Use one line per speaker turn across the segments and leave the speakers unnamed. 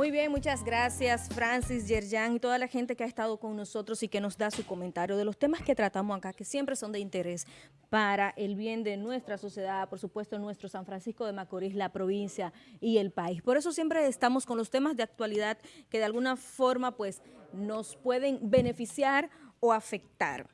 Muy bien, muchas gracias Francis, Yerjan y toda la gente que ha estado con nosotros y que nos da su comentario de los temas que tratamos acá, que siempre son de interés para el bien de nuestra sociedad, por supuesto nuestro San Francisco de Macorís, la provincia y el país. Por eso siempre estamos con los temas de actualidad que de alguna forma pues nos pueden beneficiar o afectar.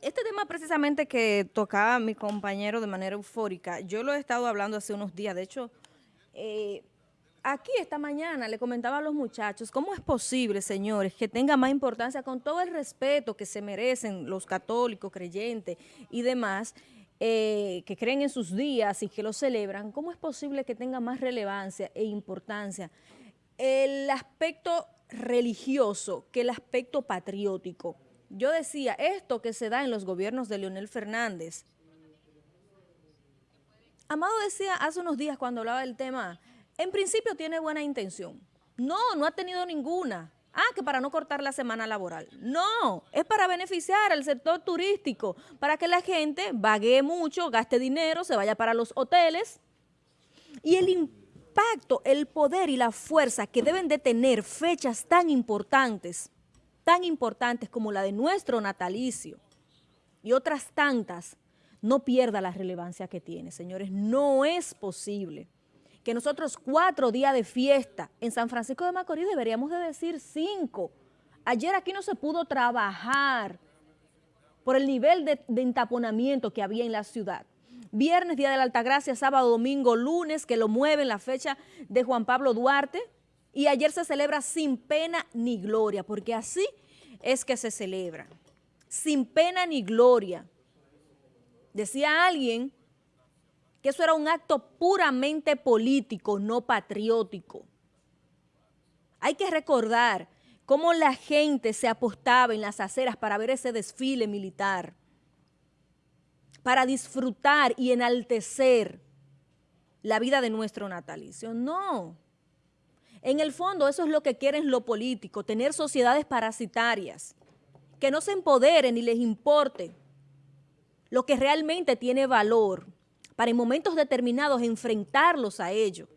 Este tema precisamente que tocaba mi compañero de manera eufórica, yo lo he estado hablando hace unos días, de hecho... Eh, Aquí esta mañana le comentaba a los muchachos, ¿cómo es posible, señores, que tenga más importancia con todo el respeto que se merecen los católicos, creyentes y demás, eh, que creen en sus días y que los celebran, ¿cómo es posible que tenga más relevancia e importancia el aspecto religioso que el aspecto patriótico? Yo decía, esto que se da en los gobiernos de Leonel Fernández. Amado decía hace unos días cuando hablaba del tema en principio tiene buena intención. No, no ha tenido ninguna. Ah, que para no cortar la semana laboral. No, es para beneficiar al sector turístico, para que la gente vague mucho, gaste dinero, se vaya para los hoteles. Y el impacto, el poder y la fuerza que deben de tener fechas tan importantes, tan importantes como la de nuestro natalicio y otras tantas, no pierda la relevancia que tiene, señores. No es posible que nosotros cuatro días de fiesta en San Francisco de Macorís deberíamos de decir cinco. Ayer aquí no se pudo trabajar por el nivel de, entaponamiento que había en la ciudad. Viernes, Día de la Altagracia, sábado, domingo, lunes, que lo mueven la fecha de Juan Pablo Duarte. Y ayer se celebra sin pena ni gloria, porque así es que se celebra. Sin pena ni gloria. Decía alguien que eso era un acto puramente político, no patriótico. Hay que recordar cómo la gente se apostaba en las aceras para ver ese desfile militar, para disfrutar y enaltecer la vida de nuestro natalicio. No. En el fondo eso es lo que quieren lo político, tener sociedades parasitarias, que no se empoderen ni les importe lo que realmente tiene valor, para en momentos determinados enfrentarlos a ellos.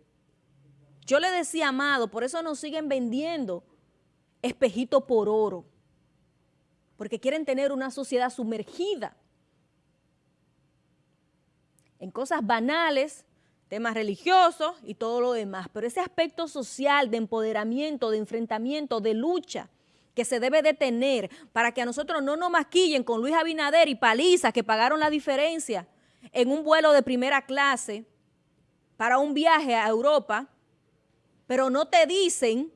Yo le decía, Amado, por eso nos siguen vendiendo espejito por oro, porque quieren tener una sociedad sumergida en cosas banales, temas religiosos y todo lo demás, pero ese aspecto social de empoderamiento, de enfrentamiento, de lucha, que se debe de tener para que a nosotros no nos maquillen con Luis Abinader y Paliza que pagaron la diferencia en un vuelo de primera clase para un viaje a Europa, pero no te dicen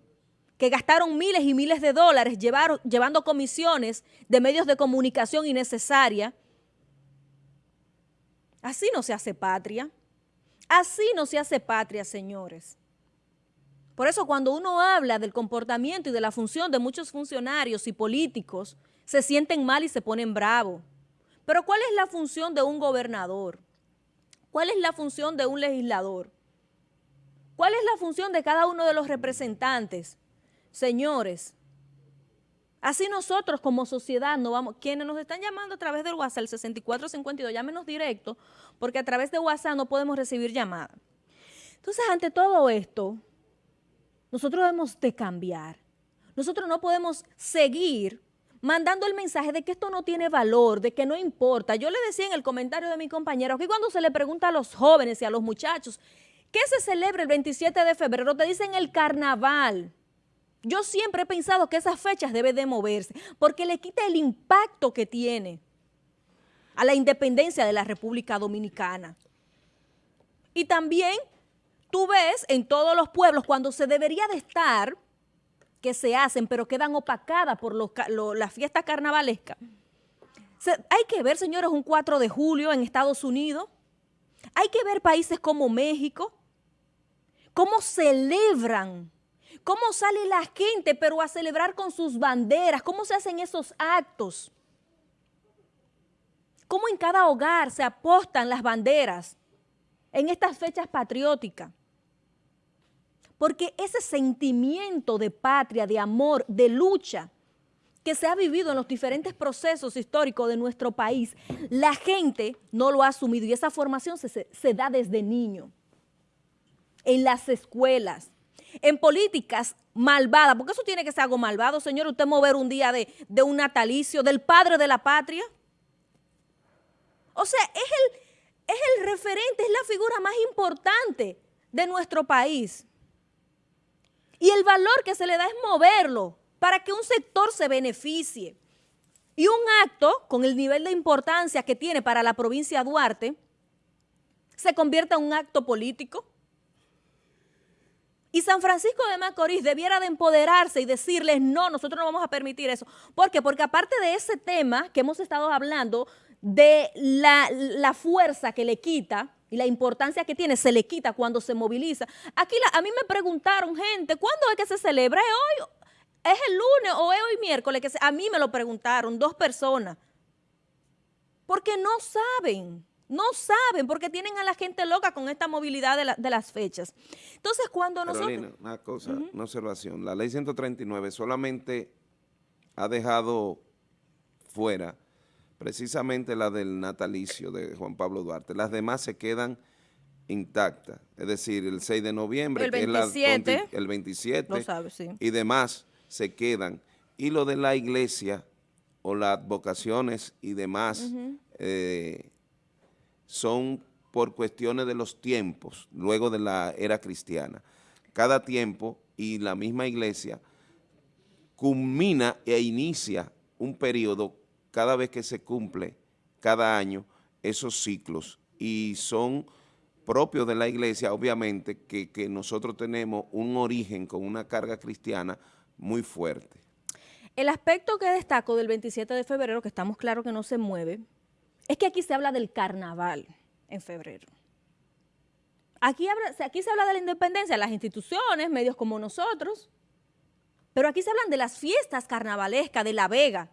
que gastaron miles y miles de dólares llevando comisiones de medios de comunicación innecesaria. Así no se hace patria. Así no se hace patria, señores. Por eso cuando uno habla del comportamiento y de la función de muchos funcionarios y políticos, se sienten mal y se ponen bravos. Pero ¿cuál es la función de un gobernador? ¿Cuál es la función de un legislador? ¿Cuál es la función de cada uno de los representantes? Señores, así nosotros como sociedad no vamos, quienes nos están llamando a través del WhatsApp, el 6452, llámenos directo, porque a través de WhatsApp no podemos recibir llamadas. Entonces, ante todo esto, nosotros debemos de cambiar. Nosotros no podemos seguir mandando el mensaje de que esto no tiene valor, de que no importa. Yo le decía en el comentario de mi compañero que cuando se le pregunta a los jóvenes y a los muchachos, ¿qué se celebra el 27 de febrero? Te dicen el carnaval. Yo siempre he pensado que esas fechas deben de moverse porque le quita el impacto que tiene a la independencia de la República Dominicana. Y también tú ves en todos los pueblos cuando se debería de estar que se hacen, pero quedan opacadas por los, la fiesta carnavalesca. hay que ver, señores, un 4 de julio en Estados Unidos. Hay que ver países como México, cómo celebran, cómo sale la gente, pero a celebrar con sus banderas, cómo se hacen esos actos. Cómo en cada hogar se apostan las banderas en estas fechas patrióticas porque ese sentimiento de patria, de amor, de lucha que se ha vivido en los diferentes procesos históricos de nuestro país, la gente no lo ha asumido y esa formación se, da desde niño, en las escuelas, en políticas malvadas, porque eso tiene que ser algo malvado, señor, usted mover un día de, un natalicio del padre de la patria. O sea, es el referente, es la figura más importante de nuestro país. Y el valor que se le da es moverlo para que un sector se beneficie. Y un acto con el nivel de importancia que tiene para la provincia de Duarte se convierta en un acto político. Y San Francisco de Macorís debiera de empoderarse y decirles, no, nosotros no vamos a permitir eso. ¿Por qué? Porque aparte de ese tema que hemos estado hablando, de la, la fuerza que le quita y la importancia que tiene, se le quita cuando se moviliza. Aquí a mí me preguntaron, gente, ¿cuándo es que se celebra? ¿Es hoy? ¿Es el lunes o es hoy miércoles? Que a mí me lo preguntaron, dos personas. Porque no saben, no saben, porque tienen a la gente loca con esta movilidad de, las fechas. Entonces, cuando
Carolina,
nosotros...
una cosa, una observación. La ley 139 solamente ha dejado fuera precisamente la del natalicio de Juan Pablo Duarte. Las demás se quedan intactas, es decir, el 6 de noviembre,
el 27,
que es el 27
lo sabe, sí.
y demás se quedan. Y lo de la iglesia o las vocaciones y demás eh, son por cuestiones de los tiempos, luego de la era cristiana. Cada tiempo y la misma iglesia culmina e inicia un periodo cada vez que se cumple cada año esos ciclos y son propios de la iglesia, obviamente, que, que nosotros tenemos un origen con una carga cristiana muy fuerte.
El aspecto que destaco del 27 de febrero, que estamos claros que no se mueve, es que aquí se habla del carnaval en febrero. Aquí, aquí se habla de la independencia, de las instituciones, medios como nosotros, pero aquí se hablan de las fiestas carnavalescas de La Vega,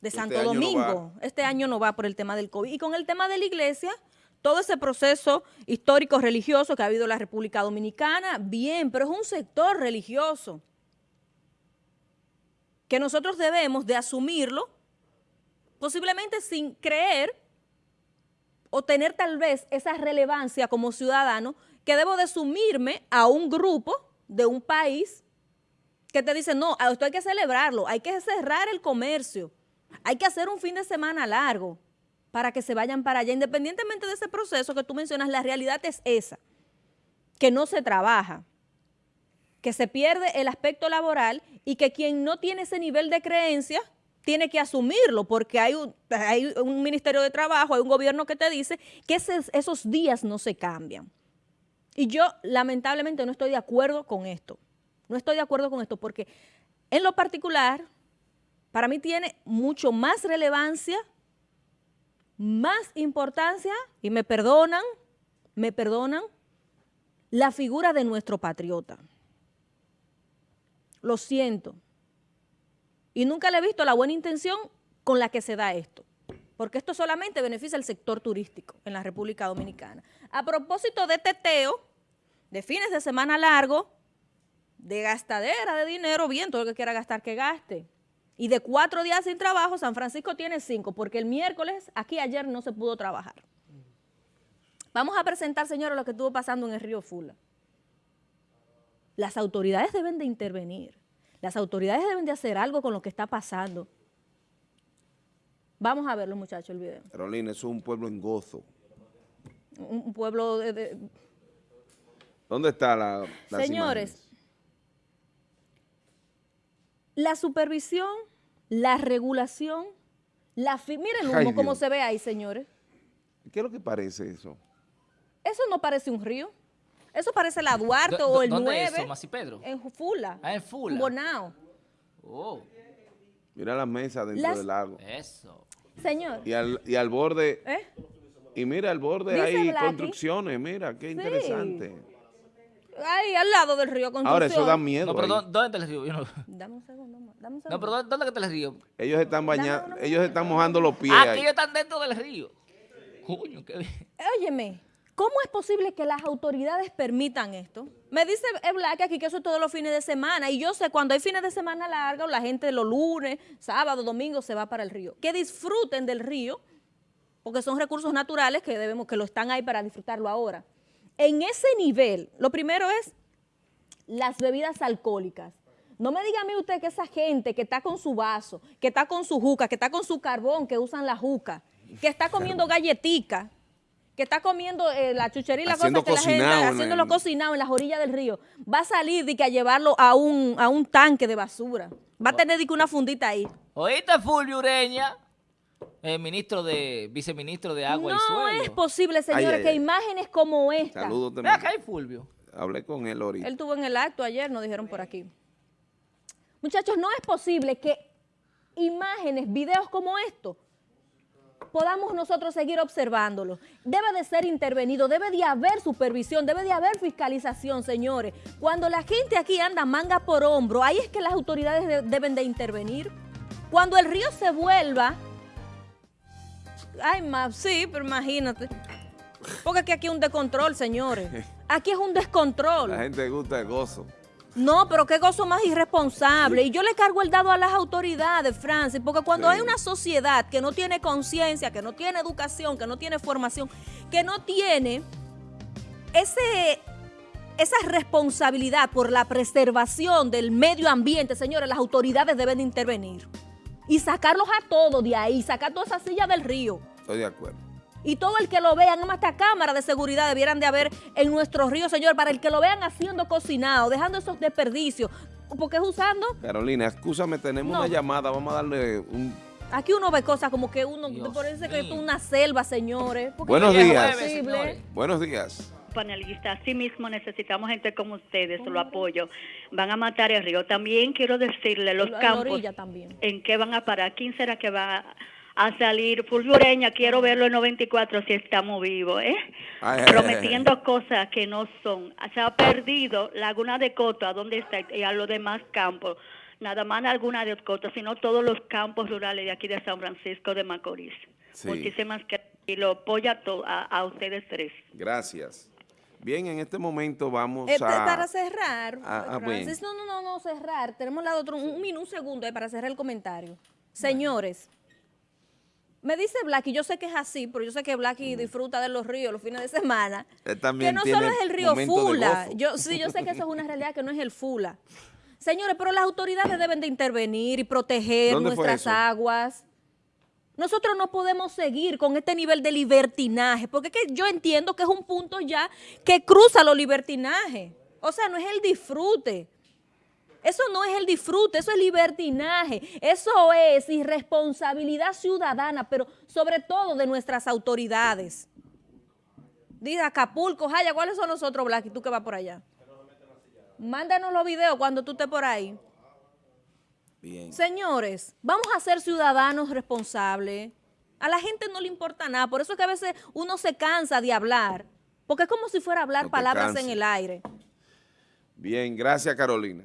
de este Santo Domingo. este año no va por el tema del COVID. Y con el tema de la iglesia, todo ese proceso histórico religioso que ha habido en la República Dominicana, bien, pero es un sector religioso que nosotros debemos de asumirlo, posiblemente sin creer o tener tal vez esa relevancia como ciudadano, que debo de sumirme a un grupo de un país que te dice, no, esto hay que celebrarlo, hay que cerrar el comercio, hay que hacer un fin de semana largo para que se vayan para allá. Independientemente de ese proceso que tú mencionas, la realidad es esa, que no se trabaja, que se pierde el aspecto laboral y que quien no tiene ese nivel de creencia tiene que asumirlo porque hay un, Ministerio de Trabajo, hay un gobierno que te dice que esos días no se cambian. Y yo lamentablemente no estoy de acuerdo con esto. No estoy de acuerdo con esto porque en lo particular para mí tiene mucho más relevancia, más importancia, y me perdonan, me perdonan, la figura de nuestro patriota. Lo siento. Y nunca le he visto la buena intención con la que se da esto, porque esto solamente beneficia al sector turístico en la República Dominicana. A propósito de teteo, de fines de semana largo, de gastadera de dinero, bien, todo lo que quiera gastar que gaste. Y de cuatro días sin trabajo, San Francisco tiene cinco, porque el miércoles, aquí ayer no se pudo trabajar. Vamos a presentar, señores, lo que estuvo pasando en el río Fula. Las autoridades deben de intervenir. Las autoridades deben de hacer algo con lo que está pasando. Vamos a verlo, muchachos, el video.
Carolina, es un pueblo en gozo.
Un, pueblo de,
¿Dónde está la,
Señores, la supervisión, la regulación, la... Miren el humo como se ve ahí, señores.
¿Qué es lo que parece eso?
Eso no parece un río. Eso parece la Duarte o el
¿dónde
9.
es eso, Masi Pedro?
En Fula.
Ah, en Fula.
En Bonao.
Oh.
Mira la mesa dentro del lago.
Eso.
Señor.
Y al, y al borde...
¿Eh?
Y mira, al borde hay construcciones, mira, qué interesante.
Ahí, al lado del río Constitución.
Ahora, eso da miedo.
No, pero ¿dónde está el río?
No... Dame un segundo, dame un segundo.
No, pero ¿dónde está el río?
Ellos están bañando, ellos están mojando los pies.
Ellos están dentro del río. Coño, qué bien.
Óyeme, ¿cómo es posible que las autoridades permitan esto? Me dice Black aquí que eso es todos los fines de semana, y yo sé, cuando hay fines de semana largos, la gente los lunes, sábado, domingo se va para el río. Que disfruten del río, porque son recursos naturales que debemos, que lo están ahí para disfrutarlo ahora en ese nivel, lo primero es las bebidas alcohólicas. No me diga a mí usted que esa gente que está con su vaso, que está con su juca, que está con su carbón, que usan la juca, que está comiendo galletica, que está comiendo eh, la chuchería y la cosa que la gente,
en
haciéndolo
el-
cocinado en las orillas del río, va a salir de que a llevarlo a un, a un tanque de basura. Va a tener de que una fundita ahí.
¿Oíste, Fulvio Ureña? El ministro de, viceministro de Agua y
No
Suelo.
es posible, señores,
ay,
que
ay.
imágenes como esta.
Saludos también.
acá hay Fulvio.
Hablé con él ahorita.
Él tuvo en el acto ayer, nos dijeron por aquí. Muchachos, no es posible que imágenes, videos como estos, podamos nosotros seguir observándolos. Debe de ser intervenido, debe de haber supervisión, debe de haber fiscalización, señores. Cuando la gente aquí anda manga por hombro, ahí es que las autoridades de- deben de intervenir. Cuando el río se vuelva... Ay, ma, sí, pero imagínate. Porque aquí, aquí es un descontrol, señores. Aquí es un descontrol.
La gente gusta el gozo.
No, pero qué gozo más irresponsable. Y yo le cargo el dado a las autoridades, Francis, porque cuando
Sí.
hay una sociedad que no tiene conciencia, que no tiene educación, que no tiene formación, que no tiene ese, esa responsabilidad por la preservación del medio ambiente, señores, las autoridades deben de intervenir. Y sacarlos a todos de ahí, sacar toda esa silla del río.
Estoy de acuerdo.
Y todo el que lo vea, no más hasta cámaras de seguridad debieran de haber en nuestros ríos, señor, para el que lo vean haciendo cocinado, dejando esos desperdicios. Porque es usando,
Carolina, escúchame, tenemos
No.
una llamada. Vamos a darle un...
aquí uno ve cosas como que uno,
Dios
parece que esto es una selva, señores.
Buenos
no es
días. Buenos días.
Panelista, así mismo necesitamos gente como ustedes, lo apoyo. Van a matar el río. También quiero decirle los
En la
campos
orilla también.
en qué van a parar. ¿Quién será que va a salir? Fulvio Ureña, quiero verlo en 94 si estamos vivos, ¿eh?
Ay, ay, ay,
Prometiendo cosas que no son. Se ha perdido Laguna de Coto, ¿a dónde está? Y a los demás campos. Nada más Laguna de Coto, sino todos los campos rurales de aquí de San Francisco de Macorís.
Sí.
Muchísimas gracias. Y lo apoya a, a ustedes tres.
Gracias. Bien, en este momento vamos
Eh,
a...
para cerrar,
Ah, ah,
Francis, no, no, no, no, cerrar. Tenemos la otro, un, minuto, un segundo eh, para cerrar el comentario. Señores, me dice Blacky, yo sé que es así, pero yo sé que Blacky disfruta de los ríos los fines de semana.
Él también
que no
tiene
solo es el río Fula. Yo, sí, yo sé que eso es una realidad que no es el Fula. Señores, pero las autoridades deben de intervenir y proteger
¿Dónde fue
nuestras aguas. Nosotros no podemos seguir con este nivel de libertinaje, porque es que yo entiendo que es un punto ya que cruza los libertinajes. O sea, no es el disfrute. Eso no es el disfrute, eso es libertinaje. Eso es irresponsabilidad ciudadana, pero sobre todo de nuestras autoridades. Dice Acapulco, Jaya, ¿cuáles son los otros, Black? ¿Y tú que vas por allá? Mándanos los videos cuando tú estés por ahí.
Bien.
Señores, vamos a ser ciudadanos responsables. A la gente no le importa nada, por eso es que a veces uno se cansa de hablar, porque es como si fuera a hablar
No
palabras en el aire.
Bien, gracias Carolina.